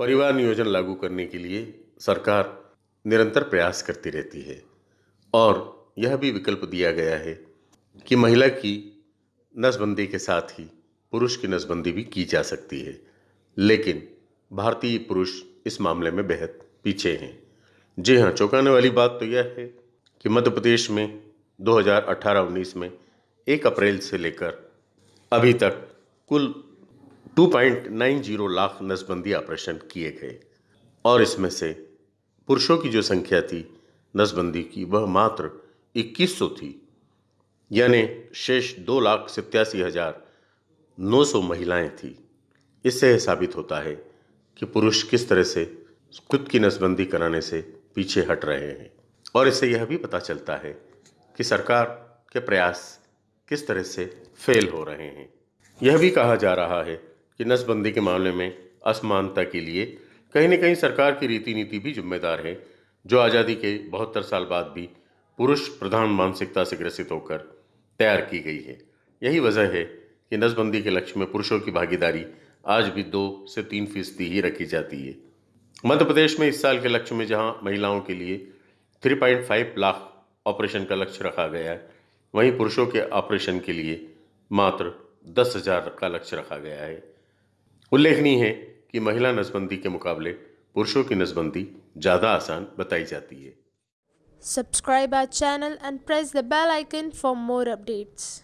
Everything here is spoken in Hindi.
परिवार नियोजन लागू करने के लिए सरकार निरंतर प्रयास करती रहती है। और यह भी विकल्प दिया गया है कि महिला की नसबंदी के साथ ही पुरुष की नसबंदी भी की जा सकती है। लेकिन भारतीय पुरुष इस मामले में बेहद पीछे हैं। जी हाँ चौंकाने वाली बात तो यह है कि मध्य प्रदेश में 2018-19 में 1 अप्रैल से लेकर अभी तक कुल 2.90 लाख नसबंदी ऑपरेशन किए गए। और इसमें से पुरुषों की जो संख्या थी, नसबंदी की, वह मात्र 2100 थी। यानी शेष दो लाख सत्यासी हज़ार नौ सौ महिलाएँ थी। इससे यह साबित होता है कि पुरुष किस तरह से खुद की नसबंदी कराने से पीछे हट रहे हैं। और इससे यह भी पता चलता है कि सरकार के प्रयास किस तरह से फेल हो रहे हैं। यह भी कहा जा रहा है कि नसबंदी के मामले में असमानता के लिए कहीं न कहीं सरकार की रीति नीति भी जिम्मेदार है, जो आज़ादी के बहत्तर साल बाद भी पुरुष प्रधान मानसिकता से ग्रसित होकर तैयार की गई है। यही वजह है कि नसबंदी के लक्ष्य में पुरुषों की भागीदारी आज भी दो से तीन फ़ीसदी ही रखी जाती है। मध्य प्रदेश में इस साल के लक्ष्य में जहाँ महिलाओं के लिए 3.5 लाख ऑपरेशन का लक्ष्य रखा गया है, वहीं पुरुषों के ऑपरेशन के लिए मात्र दस हज़ार का लक्ष्य रखा गया है। उल्लेखनीय है कि महिला नसबंदी के मुकाबले पुरुषों की नसबंदी ज़्यादा आसान बताई जाती है। Subscribe our channel and press the bell icon for more updates